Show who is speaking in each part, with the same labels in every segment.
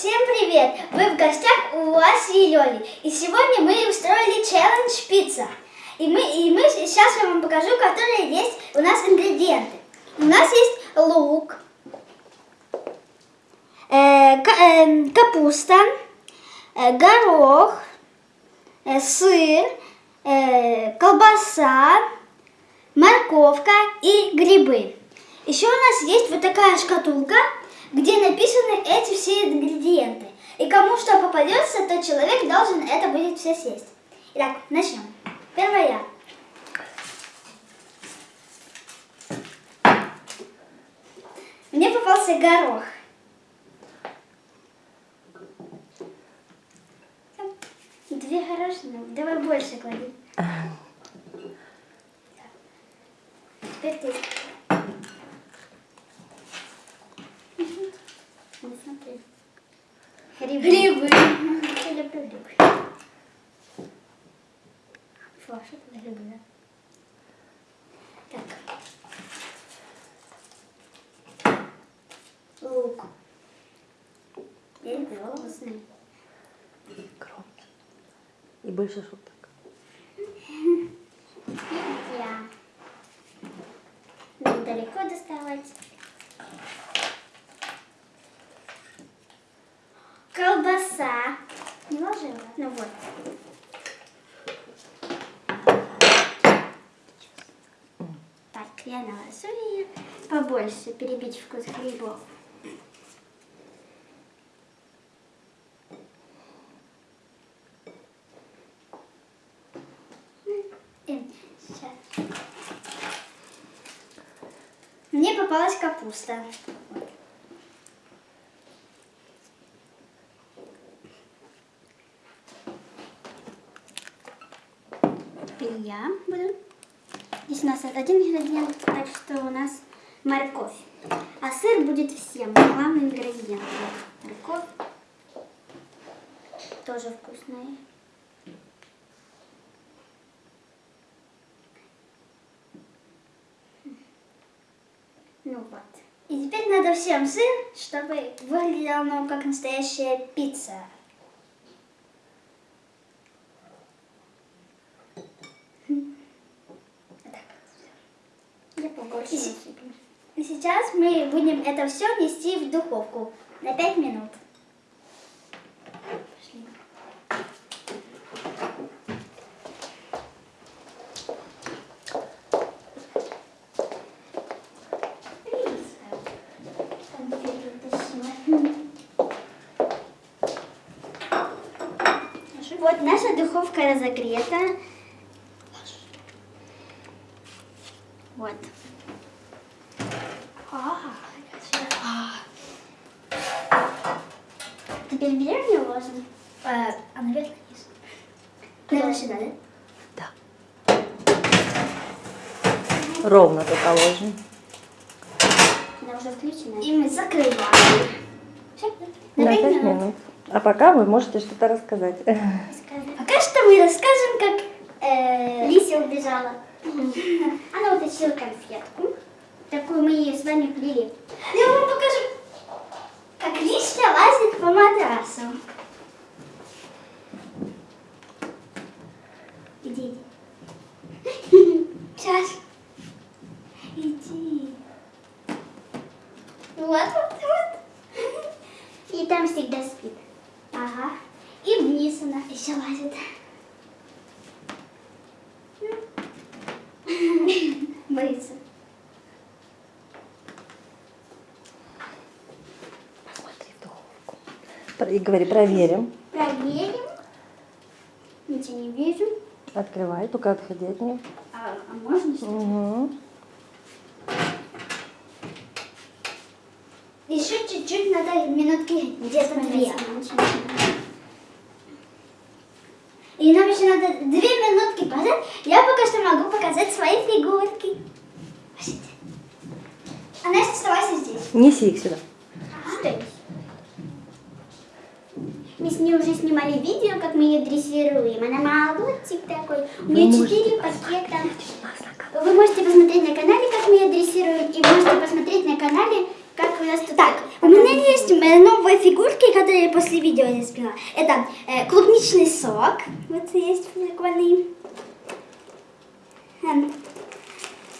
Speaker 1: Всем привет! Вы в гостях у Васи и Лёли. И сегодня мы устроили челлендж пицца. И мы, и мы сейчас я вам покажу, которые есть у нас ингредиенты. У нас есть лук, э, э, капуста, э, горох, э, сыр, э, колбаса, морковка и грибы. Еще у нас есть вот такая шкатулка, где написаны эти все ингредиенты. И кому что попадется, то человек должен это будет все съесть. Итак, начнем. Первое. Мне попался горох. Две горошины. Давай больше клади. Теперь ты. Не смотри. Грибы. Грибы. Я люблю грибы. А за грибы, да? Так. Лук. Я люблю вкусный.
Speaker 2: Громче. И больше шуток.
Speaker 1: Я. Нам далеко доставать. Колбаса. Не Ну вот. Так, я наложу ее. Побольше перебить вкус грибов. Сейчас. Мне попалась капуста. Теперь я буду. Здесь у нас один ингредиент, так что у нас морковь. А сыр будет всем, главный ингредиент. Морковь. Тоже вкусная. Ну вот. И теперь надо всем сыр, чтобы выглядело как настоящая пицца. Я и, сейчас мы будем это все нести в духовку на 5 минут. Вот наша духовка разогрета. Вот. Теперь берем и ложим. А, а наверх вниз. Наверное, сюда, да?
Speaker 2: Да. Ровно только ложим.
Speaker 1: Она уже включена. И мы закрываем. Все, на
Speaker 2: Да,
Speaker 1: 5
Speaker 2: пять
Speaker 1: минут.
Speaker 2: минут. А пока вы можете что-то рассказать.
Speaker 1: Пока что мы расскажем, как э, Лися убежала. Она утащила конфетку. Такую мы ее с вами плели. Я вам покажу, как Лися лазит по матрасу. Иди, иди. Сейчас. Иди. Вот, вот, вот. И там всегда спит. Ага. И вниз она еще лазит. Боится.
Speaker 2: Смотри в духовку. Про- И говори, проверим.
Speaker 1: Проверим. Ничего не вижу.
Speaker 2: Открывай, только отходи от нее.
Speaker 1: А, а можно что?
Speaker 2: Угу.
Speaker 1: Еще чуть-чуть надо минутки где-то две. И нам еще надо две минутки пожать. Я пока что могу показать свои фигурки. Пошли. А Настя, оставайся здесь.
Speaker 2: Неси их сюда.
Speaker 1: Стой. Мы с ней уже снимали видео, как мы ее дрессируем. Она молодчик такой. У нее четыре пакета. Вы можете посмотреть на канале, как мы ее дрессируем, и можете посмотреть на канале, Как у нас тут... Так, у меня есть э, новые фигурки, которые я после видео я спила. Это э, клубничный сок. Вот есть прикольный. Эм,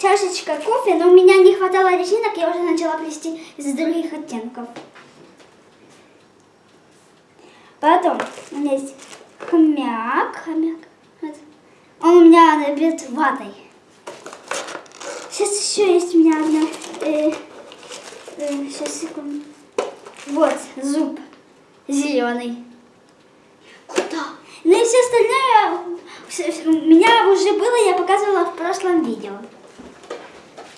Speaker 1: чашечка кофе, но у меня не хватало резинок, я уже начала плести из других оттенков. Потом у меня есть хомяк. хомяк. Он у меня набит ватой. Сейчас еще есть у меня одна. Э, э, сейчас секунду. Вот зуб зеленый. Куда? Ну и все остальное всё- всё- у меня уже было, я показывала в прошлом видео.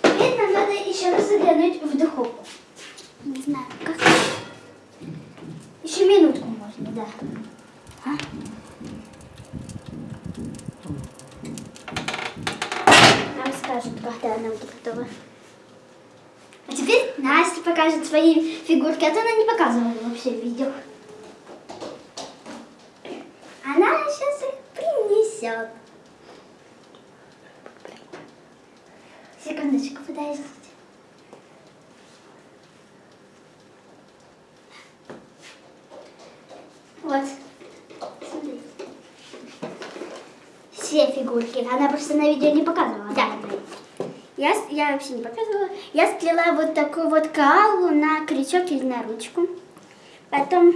Speaker 1: Теперь нам надо еще раз заглянуть в духовку. Не знаю, как. Да. А? Нам скажут, когда она будет готова. А теперь Настя покажет свои фигурки, а то она не показывала вообще в видео. Она сейчас их принесет. Секундочку, подождите. Вот. Все фигурки. Она просто на видео не показывала. Да. Я, я вообще не показывала. Я сплела вот такую вот калу на крючок или на ручку. Потом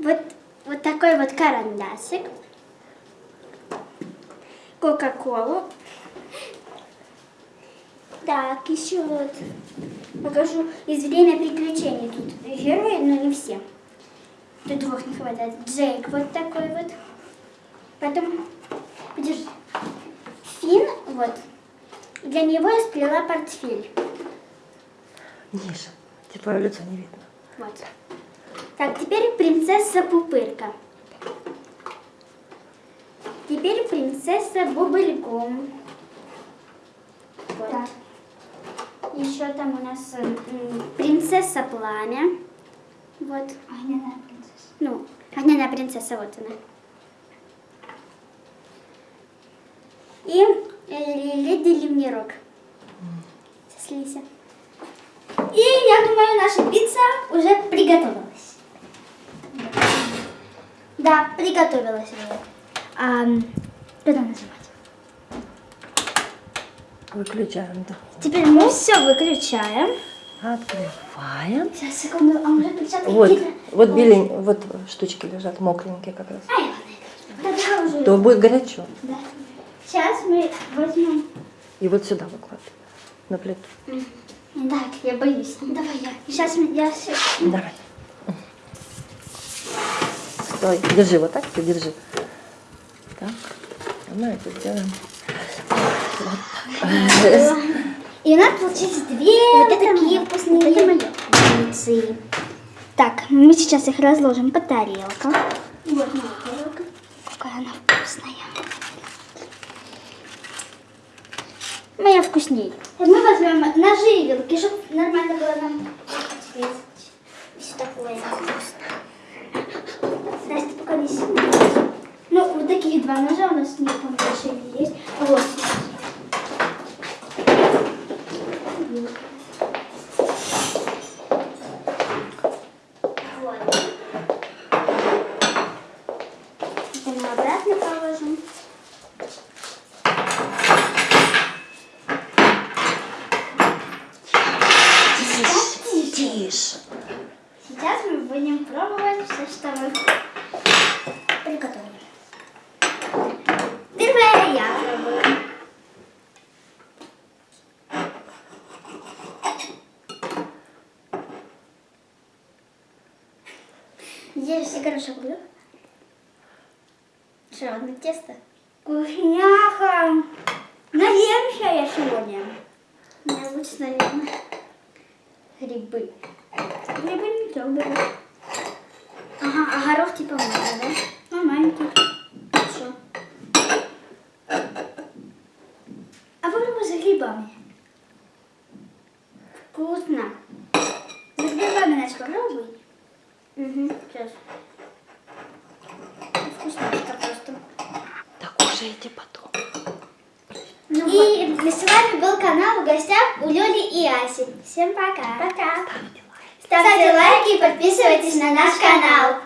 Speaker 1: вот, вот такой вот карандашик. Кока-колу. Так, еще вот покажу из время приключений. Тут герои, но не все. Тут двух не хватает. Джейк вот такой вот. Потом, подержи. Фин, вот. Для него я сплела портфель.
Speaker 2: Ниже. Тебе твое лицо не видно.
Speaker 1: Вот. Так, теперь принцесса Пупырка. Теперь принцесса Бубльгум. Вот. Еще там у нас принцесса Пламя. Вот. Огненная принцесса. Ну, огненная принцесса, вот она. И э, леди Лемнирок. С Лися. И я думаю, наша пицца уже приготовилась. Да, приготовилась уже. А, куда нажимать?
Speaker 2: Выключаем, да.
Speaker 1: Теперь мы все выключаем.
Speaker 2: Открываем.
Speaker 1: Сейчас, секунду, а уже
Speaker 2: Вот,
Speaker 1: какие-то?
Speaker 2: вот белень, вот штучки лежат, мокренькие как раз.
Speaker 1: Ай, ладно, тогда уже.
Speaker 2: То будет горячо.
Speaker 1: Да. Сейчас мы возьмем.
Speaker 2: И вот сюда выкладывай. На плиту.
Speaker 1: Так, я боюсь. Давай я. Сейчас я все.
Speaker 2: Давай. Стой, держи вот так, ты держи. Так, а мы это сделаем.
Speaker 1: И у нас получились две вот такие вкусные пиццы. Так, мы сейчас их разложим по тарелкам. Вот моя тарелка. Какая она вкусная. Моя вкуснее. Мы возьмем ножи и вилки, чтобы нормально было нам резать. Все такое вкусно. Настя, пока не сильно. Ну, вот таких два ножа у нас не помню, еще есть. Вот. Вот. Это мы обратно положим.
Speaker 2: Тише, тише.
Speaker 1: Сейчас мы будем пробовать все, что мы приготовили. Первое я пробую. Здесь все горошек был. Одно тесто? Вкусняха! Наемся я сегодня. Необычно, наверное. Грибы. Грибы не трогали. Ага, а горох типа можно, да? Ну, маленький. Хорошо. А попробуй с грибами. Вкусно. С грибами, Настя, попробуй. Угу, сейчас. Вкусненько просто.
Speaker 2: Кушайте потом.
Speaker 1: И с вами был канал в гостях у Лёли и Аси. Всем пока. Пока.
Speaker 2: Ставьте лайк.
Speaker 1: Ставьте лайки и подписывайтесь на наш канал.